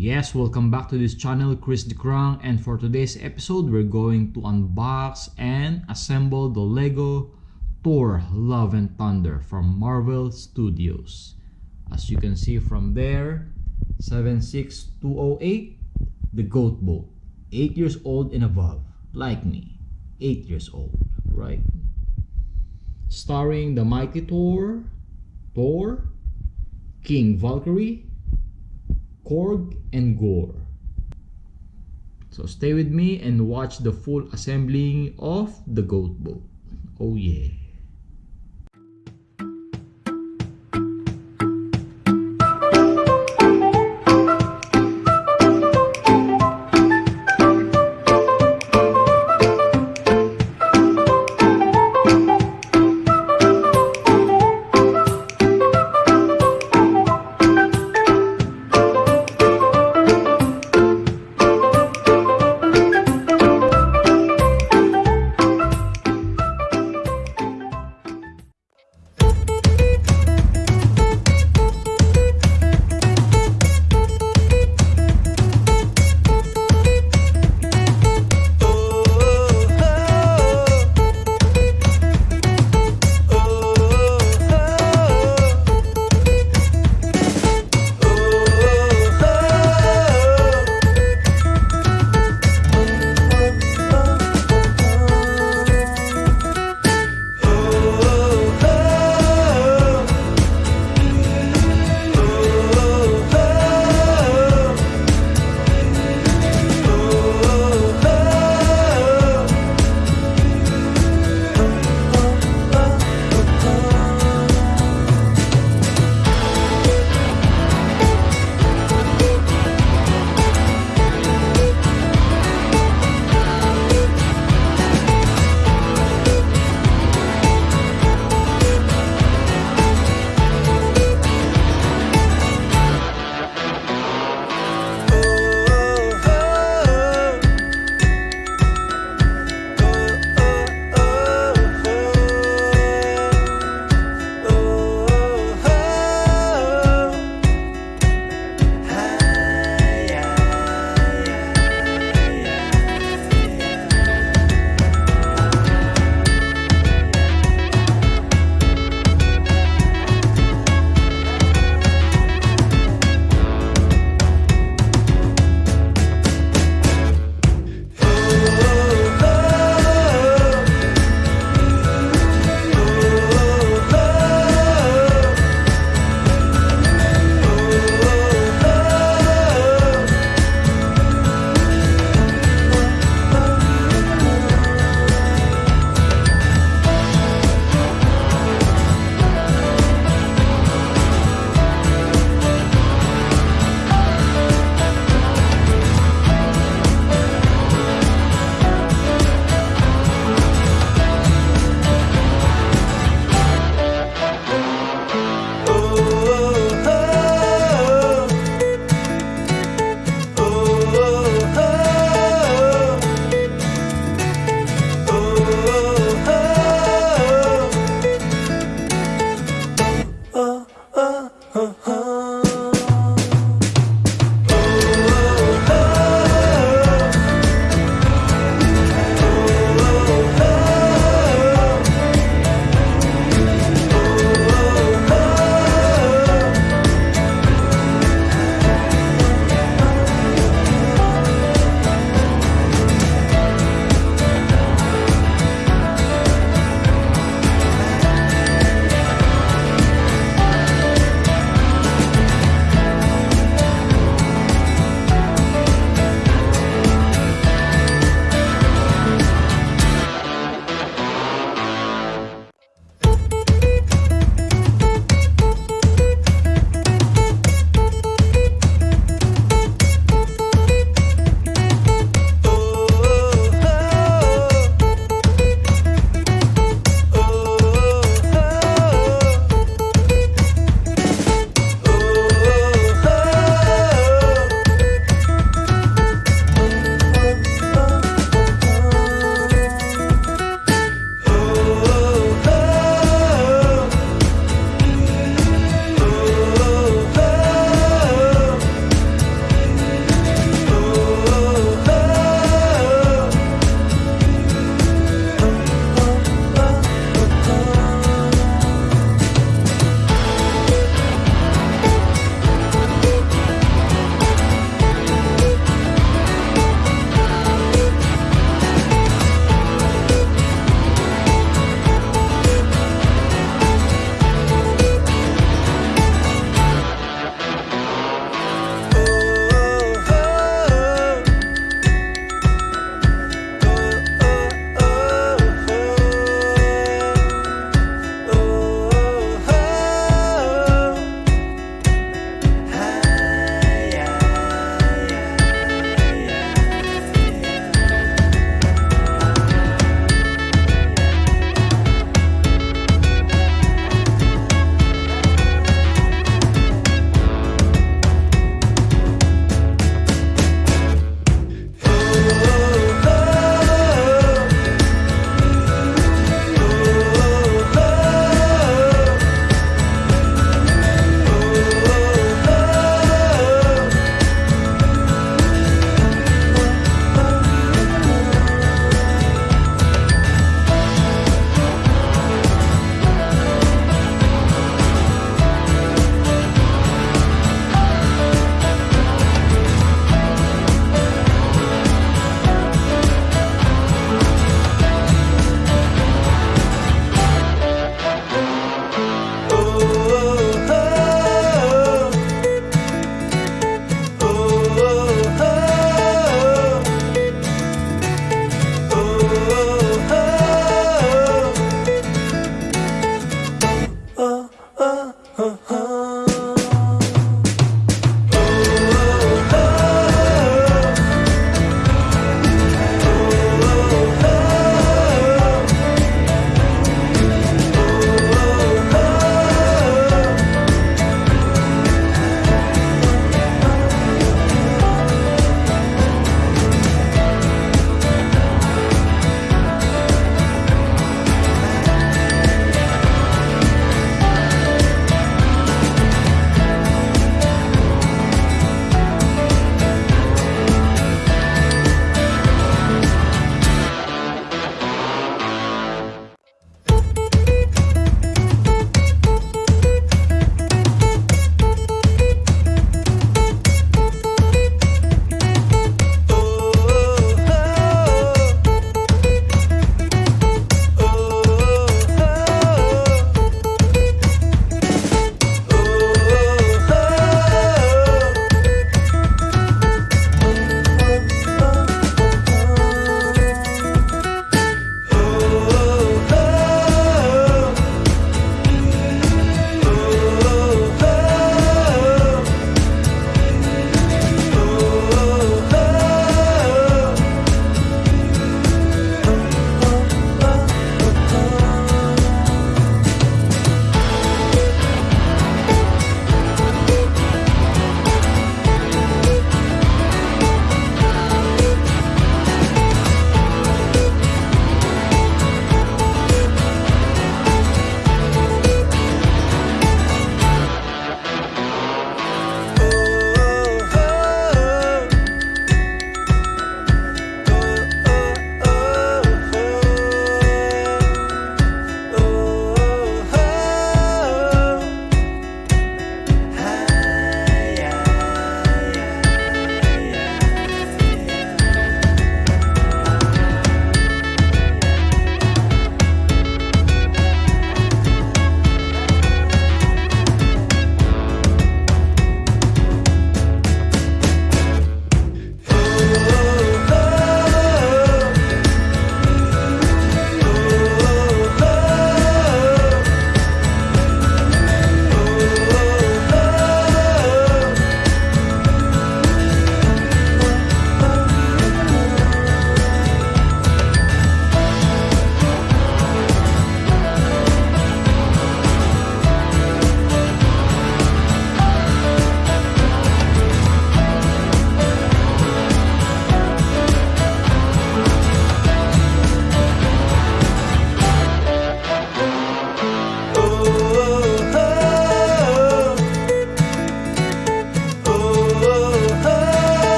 Yes, welcome back to this channel, Chris DeCrang, and for today's episode, we're going to unbox and assemble the LEGO Thor Love and Thunder from Marvel Studios. As you can see from there, 76208, the GOAT boat, 8 years old and above, like me, 8 years old, right? Starring the mighty Thor, Thor, King Valkyrie, Korg, and Gore. So stay with me and watch the full assembling of the goat boat. Oh yeah.